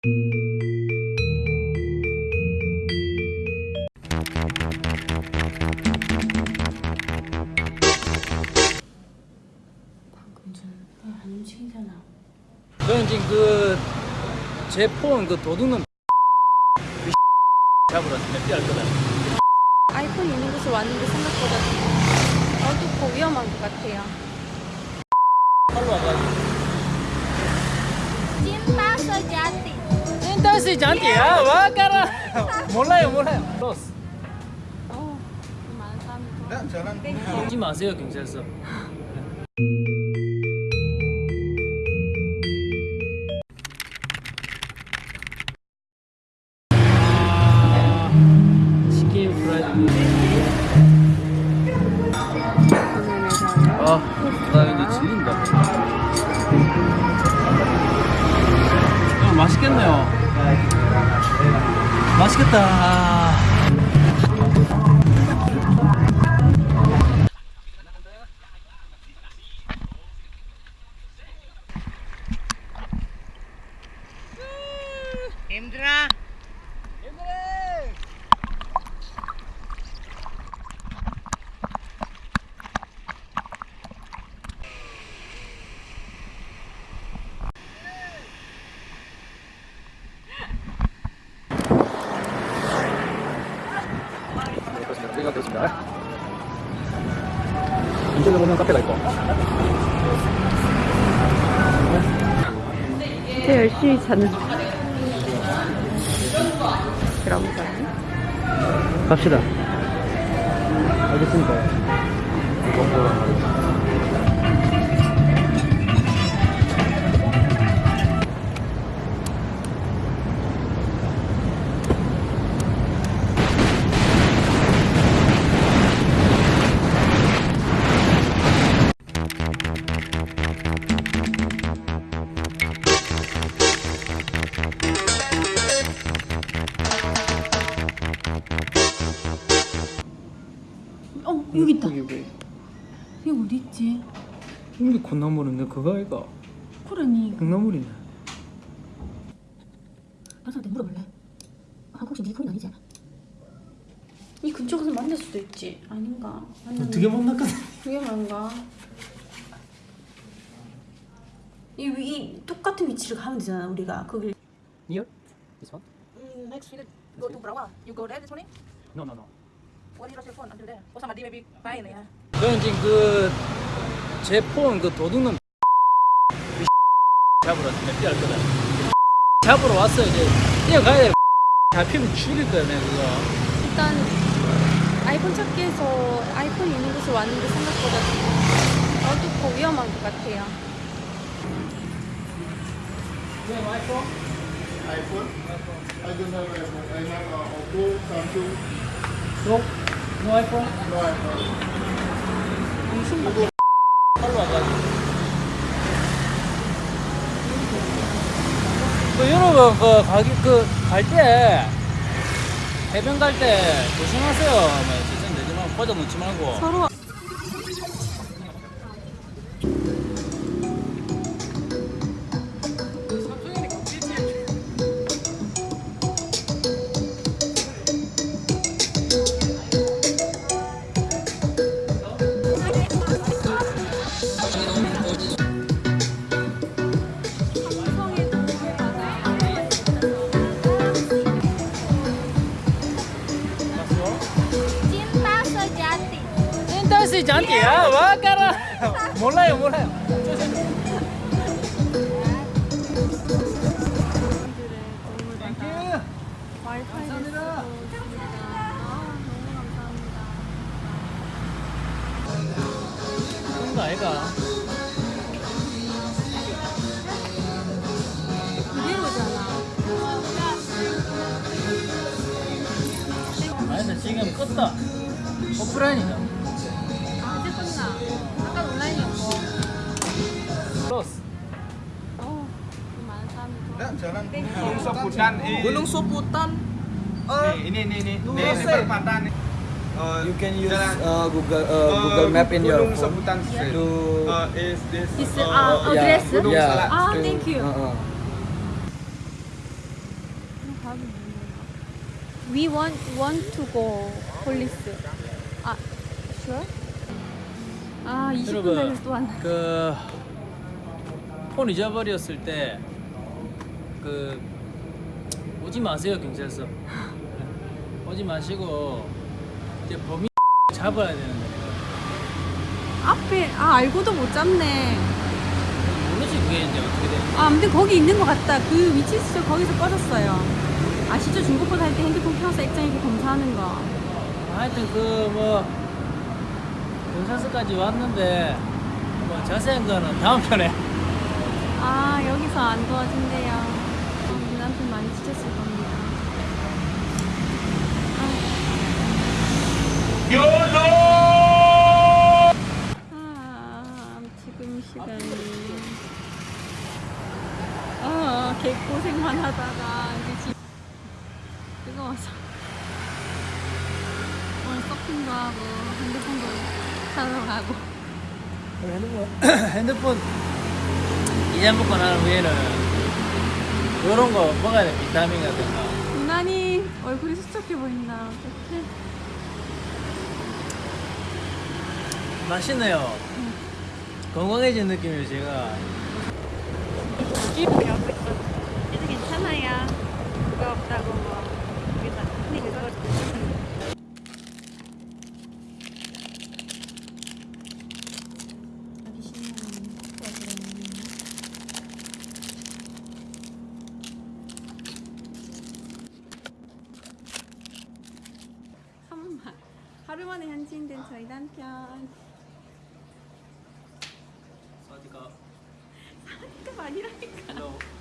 방금 전안 움직이잖아. 저는 지금 그제 폰그 도둑놈 잡으러 몇 거다. 아이폰 있는 곳에 왔는데 생각보다 어둡고 위험한 것 같아요. 팔로 와가지고. 찐따서 자티. 인터스 잔디야 와 까라. 몰라요 몰라요. 로스. 어, 오지 마세요 경찰서. 치킨 프라이드. 아, 나 이제 질린다. 야, 맛있겠네요. 맛있겠다. 그렇습니다. 이쪽에 보면 카페가 있고. 제 열심히 그런 거. 갑시다. 알겠습니다. 여기 있다. 왜? 이거 어디 있지? 이게 콩나물인데 그거 아이가? 그러니 콩나물이네. 가서한테 물어볼래? 아, 혹시 네 폰이 아니지? 이 근처에서 만날 수도 있지. 아닌가? 어떻게 만났거든? 위험한가? 이, 위- 이 똑같은 위치를 가면 되잖아 우리가 거길 Here? This one? Mm, next minute, go to Brawa. You go there this morning? No, no, no. What is your phone until there? Oh, somebody maybe buying it, yeah. 저는 지금 그 제 폰 그 도둑놈 잡으러 몇개할 거다. 잡으러 왔어 이제 뛰어가야 돼. 잡히면 죽일 거야 내가 그거. 일단 아이폰 찾기에서 아이폰 있는 곳에 왔는데 생각보다 어둡고 위험한 것 같아요. iPhone? I don't have iPhone. I have uh, Oppo, Samsung, No? No iPhone? no iPhone. 팔로 와가지고. 그 여러분 그 가기 그갈때 해변 갈 때 조심하세요. 뭐 진짜 내지 말고 꽂아 놓지 말고. 서로 인터스 잔디 야 와 까라. 몰라요 몰라요. 아, 아이가? 그대로잖아. 아니 근데 지금 껐다. 오프라인이다. 아, Ya, jalan. Gunung Soputan eh, Gunung Soputan. nih, ini nih nih nih ini perempatan. Eh, You can use uh, Google uh, eh, Google Map in your Gunung phone Soputan Street. to Eh, is this Is eh, uh, yeah, address? Gunung yeah, Salak. Ah, to- thank you. uh-uh. 답이 뭐예요? We want want to go police. 아, sure? 아, 20분 여러분 전에 또 왔나? 그폰 잊어버렸을 때 그 오지 마세요 경찰서 오지 마시고 이제 범인 잡아야 되는데 앞에 아 알고도 못 잡네. 모르지 그게 이제 어떻게 되는지 아, 아무튼 거기 있는 것 같다. 그 위치 수첩 거기서 꺼졌어요. 아시죠? 중고폰 할때 핸드폰 켜서 액정 이렇게 검사하는 거. 하여튼 그 뭐 경찰서까지 왔는데 뭐 자세한 거는 다음 편에 아, 여기서 안 도와준대요. 지쳤을 겁니다. 아, 지금 시간이. 아, 개고생만 하다가 이제 집 뜨거워서. 오늘 서핑도 하고, 핸드폰도 사러 가고. 핸드폰 핸드폰 이자 먹고 난 후에는 이런 거 먹어야 돼 비타민 같은 거. 유난히 얼굴이 수척해 보인다. 어떡해. 맛있네요. 건강해진 느낌이에요 제가. 이렇게 하고 있어. 이제 괜찮아요. 그거 없다고 뭐. 우리가 근데 그거 하기 싫으면 꺼지는 한 번, 만에 현지인된 저희 남편. 어디가 그 아니라니까.